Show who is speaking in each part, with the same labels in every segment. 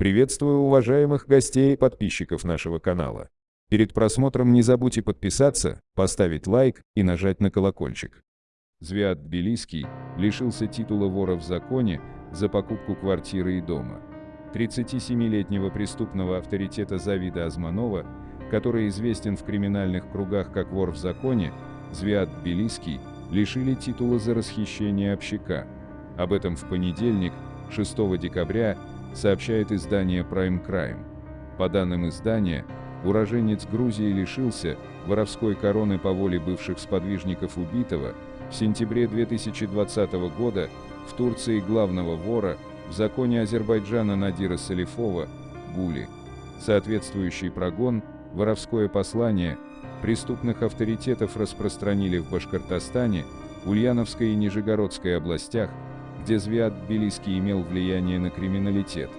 Speaker 1: Приветствую уважаемых гостей и подписчиков нашего канала. Перед просмотром не забудьте подписаться, поставить лайк и нажать на колокольчик. Звиат Тбилисский лишился титула вора в законе за покупку квартиры и дома. 37-летнего преступного авторитета Завида Азманова, который известен в криминальных кругах как вор в законе, Звиат Тбилисский лишили титула за расхищение общака. Об этом в понедельник, 6 декабря, сообщает издание Prime Crime. По данным издания, уроженец Грузии лишился воровской короны по воле бывших сподвижников убитого в сентябре 2020 года в Турции главного вора в законе Азербайджана Надира Салифова, Гули. Соответствующий прогон, воровское послание, преступных авторитетов распространили в Башкортостане, Ульяновской и Нижегородской областях, где Звиат Тбилисский имел влияние на криминалитет.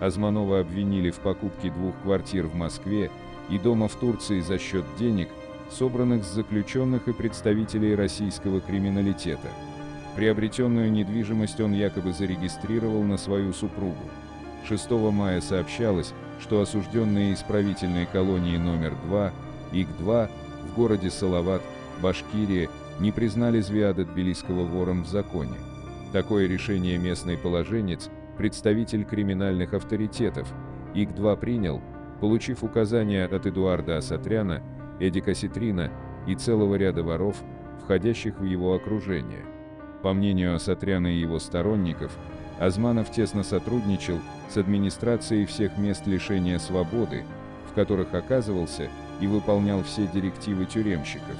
Speaker 1: Азманова обвинили в покупке двух квартир в Москве и дома в Турции за счет денег, собранных с заключенных и представителей российского криминалитета. Приобретенную недвижимость он якобы зарегистрировал на свою супругу. 6 мая сообщалось, что осужденные исправительной колонии номер 2, ИК-2, в городе Салават, Башкирия, не признали Звиада Тбилисского вором в законе. Такое решение местный положенец, представитель криминальных авторитетов, ИК-2 принял, получив указания от Эдуарда Асатряна, Эдика Ситрина и целого ряда воров, входящих в его окружение. По мнению Асатряна и его сторонников, Азманов тесно сотрудничал с администрацией всех мест лишения свободы, в которых оказывался и выполнял все директивы тюремщиков.